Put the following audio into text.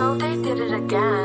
so they did it again.